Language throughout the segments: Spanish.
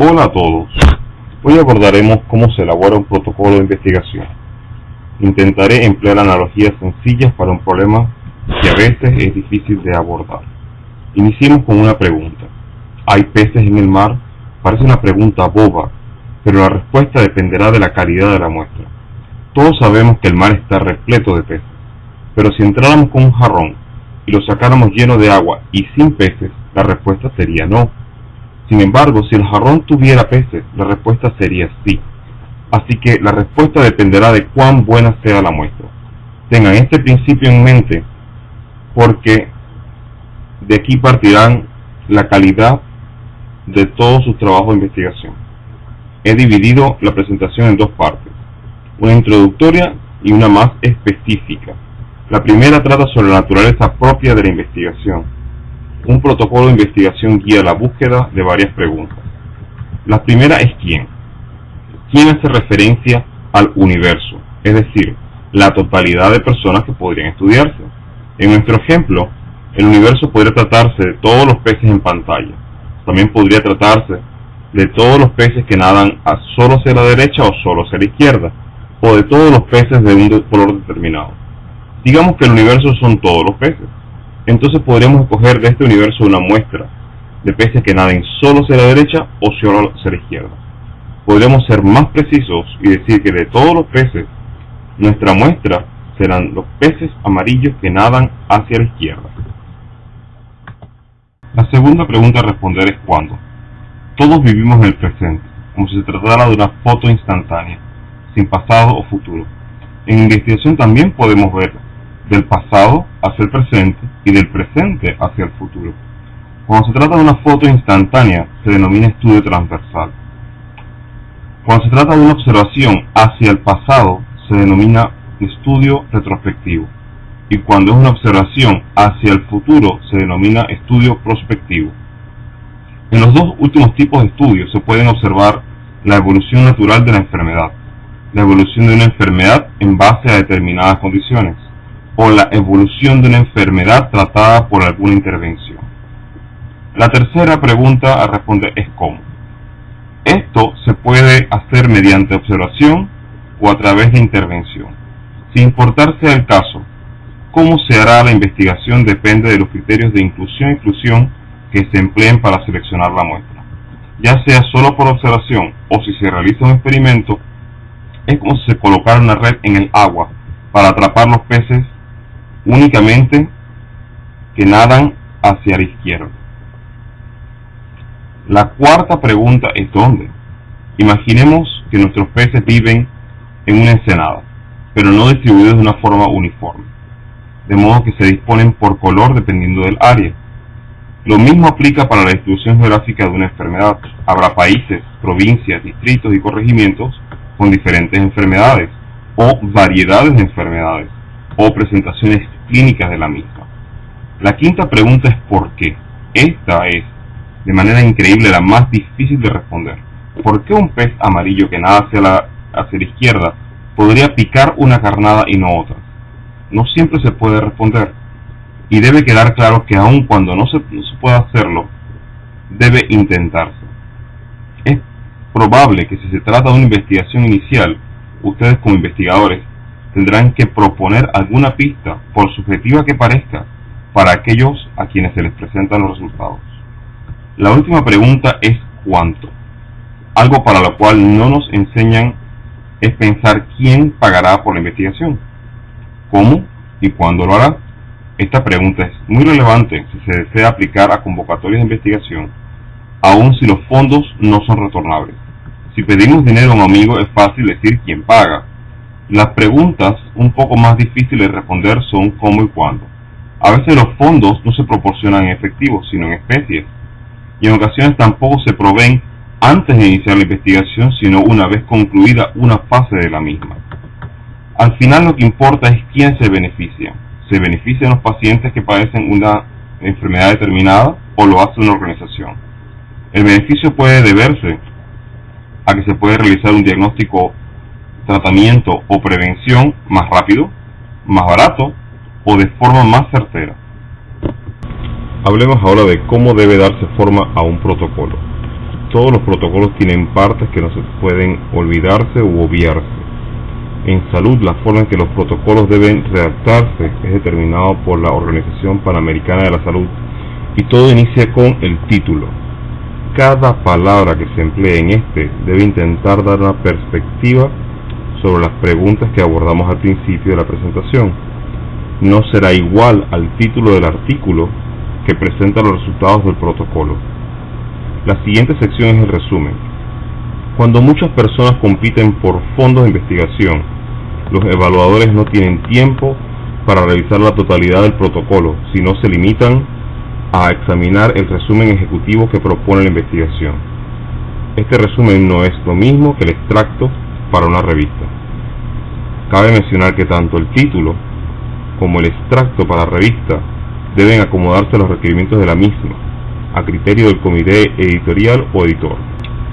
Hola a todos. Hoy abordaremos cómo se elabora un protocolo de investigación. Intentaré emplear analogías sencillas para un problema que a veces es difícil de abordar. Iniciemos con una pregunta. ¿Hay peces en el mar? Parece una pregunta boba, pero la respuesta dependerá de la calidad de la muestra. Todos sabemos que el mar está repleto de peces, pero si entráramos con un jarrón y lo sacáramos lleno de agua y sin peces, la respuesta sería no. Sin embargo, si el jarrón tuviera peces, la respuesta sería sí. Así que la respuesta dependerá de cuán buena sea la muestra. Tengan este principio en mente porque de aquí partirán la calidad de todo su trabajo de investigación. He dividido la presentación en dos partes, una introductoria y una más específica. La primera trata sobre la naturaleza propia de la investigación un protocolo de investigación guía la búsqueda de varias preguntas. La primera es quién. ¿Quién hace referencia al universo? Es decir, la totalidad de personas que podrían estudiarse. En nuestro ejemplo, el universo podría tratarse de todos los peces en pantalla. También podría tratarse de todos los peces que nadan a solo hacia la derecha o solo hacia la izquierda, o de todos los peces de un color determinado. Digamos que el universo son todos los peces entonces podríamos escoger de este universo una muestra de peces que naden solo hacia la derecha o solo hacia la izquierda. Podríamos ser más precisos y decir que de todos los peces, nuestra muestra serán los peces amarillos que nadan hacia la izquierda. La segunda pregunta a responder es cuándo. Todos vivimos en el presente, como si se tratara de una foto instantánea, sin pasado o futuro. En investigación también podemos ver del pasado hacia el presente y del presente hacia el futuro. Cuando se trata de una foto instantánea, se denomina estudio transversal. Cuando se trata de una observación hacia el pasado, se denomina estudio retrospectivo. Y cuando es una observación hacia el futuro, se denomina estudio prospectivo. En los dos últimos tipos de estudios se pueden observar la evolución natural de la enfermedad, la evolución de una enfermedad en base a determinadas condiciones, o la evolución de una enfermedad tratada por alguna intervención. La tercera pregunta a responder es cómo. Esto se puede hacer mediante observación o a través de intervención. Sin importar sea el caso, cómo se hará la investigación depende de los criterios de inclusión y exclusión que se empleen para seleccionar la muestra. Ya sea solo por observación o si se realiza un experimento, es como si se colocara una red en el agua para atrapar los peces únicamente que nadan hacia la izquierda. La cuarta pregunta es ¿dónde? Imaginemos que nuestros peces viven en una ensenada, pero no distribuidos de una forma uniforme, de modo que se disponen por color dependiendo del área. Lo mismo aplica para la distribución geográfica de una enfermedad. Habrá países, provincias, distritos y corregimientos con diferentes enfermedades o variedades de enfermedades o presentaciones clínicas de la misma. La quinta pregunta es ¿por qué? Esta es, de manera increíble, la más difícil de responder. ¿Por qué un pez amarillo que nada hacia la, hacia la izquierda podría picar una carnada y no otra? No siempre se puede responder. Y debe quedar claro que aun cuando no se, no se pueda hacerlo, debe intentarse. Es probable que si se trata de una investigación inicial, ustedes como investigadores tendrán que proponer alguna pista, por subjetiva que parezca, para aquellos a quienes se les presentan los resultados. La última pregunta es ¿cuánto? Algo para lo cual no nos enseñan es pensar quién pagará por la investigación, cómo y cuándo lo hará. Esta pregunta es muy relevante si se desea aplicar a convocatorias de investigación, aun si los fondos no son retornables. Si pedimos dinero a un amigo es fácil decir quién paga, las preguntas un poco más difíciles de responder son cómo y cuándo. A veces los fondos no se proporcionan en efectivo, sino en especies, y en ocasiones tampoco se proveen antes de iniciar la investigación, sino una vez concluida una fase de la misma. Al final lo que importa es quién se beneficia. ¿Se benefician los pacientes que padecen una enfermedad determinada o lo hace una organización? El beneficio puede deberse a que se puede realizar un diagnóstico tratamiento o prevención más rápido, más barato o de forma más certera. Hablemos ahora de cómo debe darse forma a un protocolo. Todos los protocolos tienen partes que no se pueden olvidarse u obviarse. En salud, la forma en que los protocolos deben redactarse es determinado por la Organización Panamericana de la Salud y todo inicia con el título. Cada palabra que se emplee en este debe intentar dar una perspectiva sobre las preguntas que abordamos al principio de la presentación. No será igual al título del artículo que presenta los resultados del protocolo. La siguiente sección es el resumen. Cuando muchas personas compiten por fondos de investigación, los evaluadores no tienen tiempo para revisar la totalidad del protocolo, sino se limitan a examinar el resumen ejecutivo que propone la investigación. Este resumen no es lo mismo que el extracto para una revista. Cabe mencionar que tanto el título como el extracto para la revista deben acomodarse a los requerimientos de la misma, a criterio del comité editorial o editor.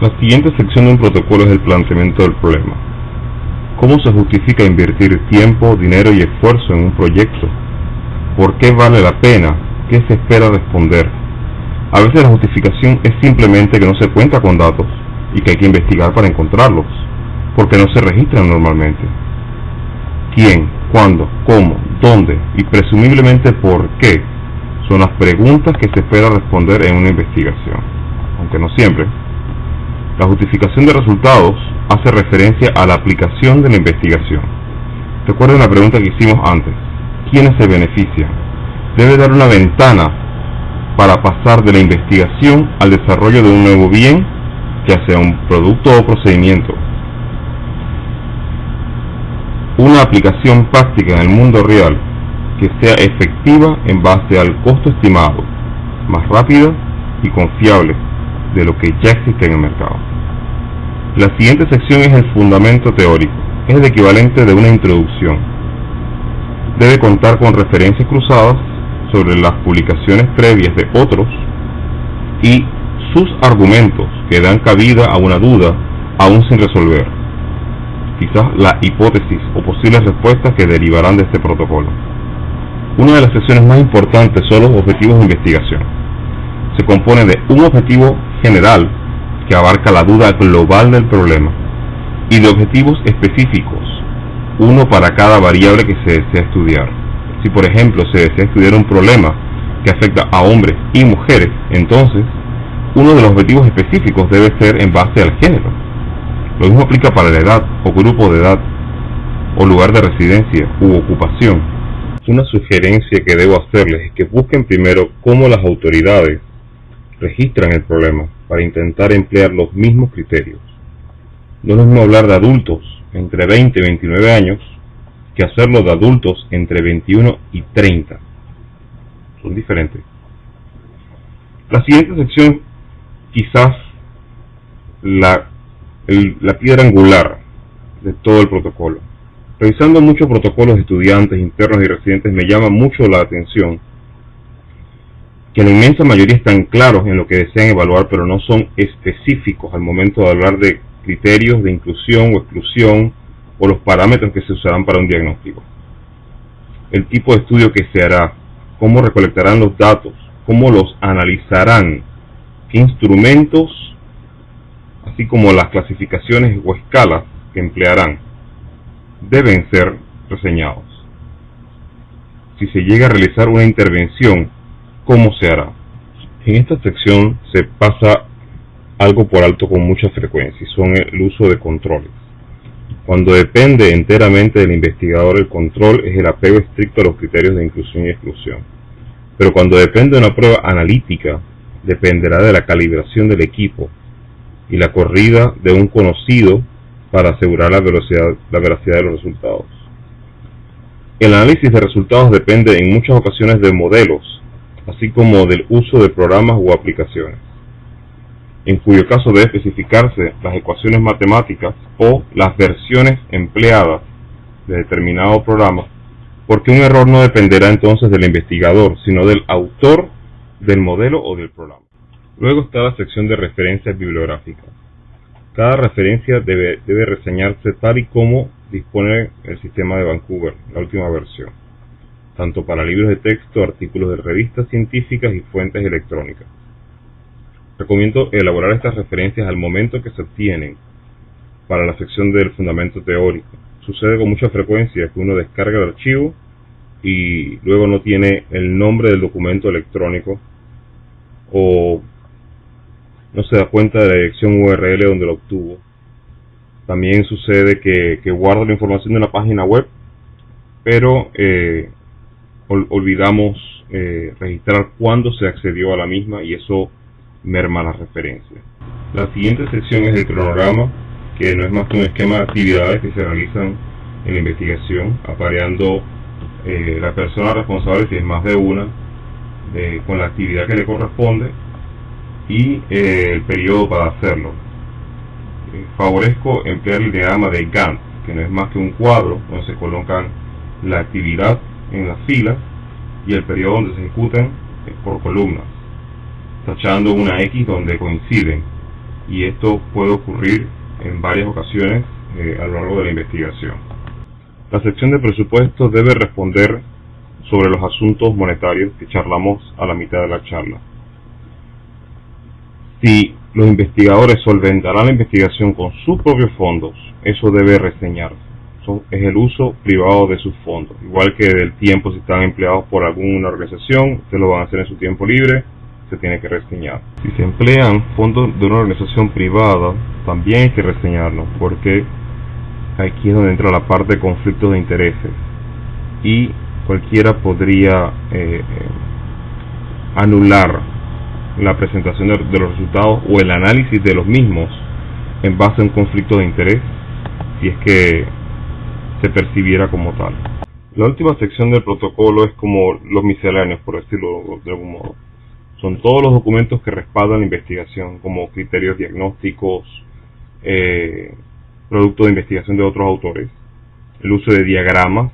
La siguiente sección de un protocolo es el planteamiento del problema. ¿Cómo se justifica invertir tiempo, dinero y esfuerzo en un proyecto? ¿Por qué vale la pena? ¿Qué se espera responder? A veces la justificación es simplemente que no se cuenta con datos y que hay que investigar para encontrarlos, porque no se registran normalmente. ¿Quién? ¿Cuándo? ¿Cómo? ¿Dónde? Y presumiblemente por qué son las preguntas que se espera responder en una investigación, aunque no siempre. La justificación de resultados hace referencia a la aplicación de la investigación. Recuerden la pregunta que hicimos antes. ¿Quiénes se benefician? Debe dar una ventana para pasar de la investigación al desarrollo de un nuevo bien, ya sea un producto o procedimiento. Una aplicación práctica en el mundo real que sea efectiva en base al costo estimado, más rápida y confiable de lo que ya existe en el mercado. La siguiente sección es el fundamento teórico, es el equivalente de una introducción. Debe contar con referencias cruzadas sobre las publicaciones previas de otros y sus argumentos que dan cabida a una duda aún sin resolver, quizás la hipótesis o posibles respuestas que derivarán de este protocolo. Una de las secciones más importantes son los objetivos de investigación. Se compone de un objetivo general que abarca la duda global del problema y de objetivos específicos, uno para cada variable que se desea estudiar. Si por ejemplo se desea estudiar un problema que afecta a hombres y mujeres, entonces uno de los objetivos específicos debe ser en base al género. Lo mismo aplica para la edad o grupo de edad o lugar de residencia u ocupación una sugerencia que debo hacerles es que busquen primero cómo las autoridades registran el problema para intentar emplear los mismos criterios. No es lo mismo hablar de adultos entre 20 y 29 años que hacerlo de adultos entre 21 y 30. Son diferentes. La siguiente sección, quizás la, la piedra angular de todo el protocolo. Revisando muchos protocolos de estudiantes internos y residentes me llama mucho la atención que la inmensa mayoría están claros en lo que desean evaluar, pero no son específicos al momento de hablar de criterios de inclusión o exclusión o los parámetros que se usarán para un diagnóstico. El tipo de estudio que se hará, cómo recolectarán los datos, cómo los analizarán, qué instrumentos, así como las clasificaciones o escalas que emplearán deben ser reseñados. Si se llega a realizar una intervención, ¿cómo se hará? En esta sección se pasa algo por alto con mucha frecuencia y son el uso de controles. Cuando depende enteramente del investigador el control es el apego estricto a los criterios de inclusión y exclusión. Pero cuando depende de una prueba analítica, dependerá de la calibración del equipo y la corrida de un conocido para asegurar la velocidad, la veracidad de los resultados. El análisis de resultados depende en muchas ocasiones de modelos, así como del uso de programas o aplicaciones, en cuyo caso debe especificarse las ecuaciones matemáticas o las versiones empleadas de determinado programa, porque un error no dependerá entonces del investigador, sino del autor del modelo o del programa. Luego está la sección de referencias bibliográficas. Cada referencia debe, reseñarse tal y como dispone el sistema de Vancouver, la última versión, tanto para libros de texto, artículos de revistas científicas y fuentes electrónicas. Recomiendo elaborar estas referencias al momento que se obtienen para la sección del fundamento teórico. Sucede con mucha frecuencia que uno descarga el archivo y luego no tiene el nombre del documento electrónico o no se da cuenta de la dirección URL donde lo obtuvo. También sucede que, que guarda la información de una página web, pero eh, olvidamos eh, registrar cuándo se accedió a la misma y eso merma la referencia. La siguiente sección es el cronograma, que no es más que un esquema de actividades que se realizan en la investigación, apareando eh, la persona responsable, si es más de una, con la actividad que le corresponde y eh, el periodo para hacerlo. Eh, favorezco emplear el diagrama de Gantt, que no es más que un cuadro donde se colocan la actividad en las filas y el periodo donde se ejecutan por columnas, tachando una X donde coinciden. Y esto puede ocurrir en varias ocasiones eh, a lo largo de la investigación. La sección de presupuesto debe responder sobre los asuntos monetarios que charlamos a la mitad de la charla. Si los investigadores solventarán la investigación con sus propios fondos, eso debe reseñarse. es el uso privado de sus fondos. Igual que del tiempo, si están empleados por alguna organización, se lo van a hacer en su tiempo libre, se tiene que reseñar. Si se emplean fondos de una organización privada, también hay que reseñarlo, porque aquí es donde entra la parte de conflictos de intereses. Y cualquiera podría eh, eh, anular la presentación de, los resultados o el análisis de los mismos en base a un conflicto de interés si es que se percibiera como tal. La última sección del protocolo es como los misceláneos, por decirlo de algún modo. Son todos los documentos que respaldan la investigación, como criterios diagnósticos, eh, producto de investigación de otros autores, el uso de diagramas,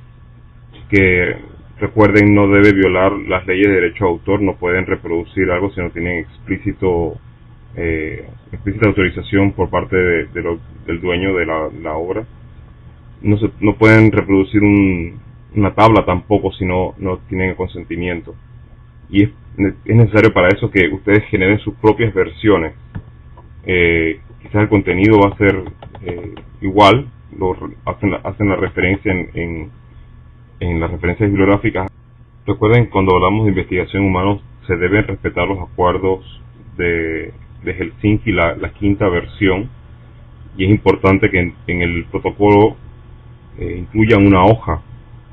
que recuerden no debe violar las leyes de derecho a autor, no pueden reproducir algo si no tienen explícito eh, explícita autorización por parte de, del dueño de la, obra. No, se, no pueden reproducir una tabla tampoco si no, no tienen consentimiento. Y es, es, necesario para eso que ustedes generen sus propias versiones. Eh, quizás el contenido va a ser eh, igual, lo, hacen, hacen la referencia en, en, en las referencias bibliográficas. Recuerden, cuando hablamos de investigación humana, se deben respetar los acuerdos de, de Helsinki, la, la quinta versión, y es importante que en, el protocolo eh, incluyan una hoja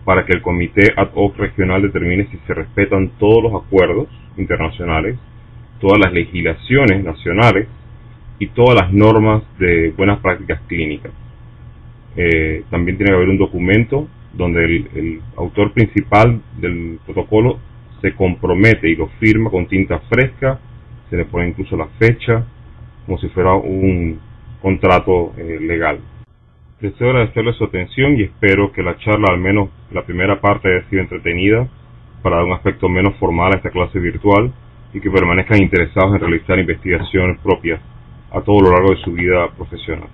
para que el comité ad hoc regional determine si se respetan todos los acuerdos internacionales, todas las legislaciones nacionales y todas las normas de buenas prácticas clínicas. Eh, también tiene que haber un documento donde el, autor principal del protocolo se compromete y lo firma con tinta fresca, se le pone incluso la fecha, como si fuera un contrato eh, legal. Deseo agradecerles su atención y espero que la charla, al menos la primera parte, haya sido entretenida para dar un aspecto menos formal a esta clase virtual y que permanezcan interesados en realizar investigaciones propias a todo lo largo de su vida profesional.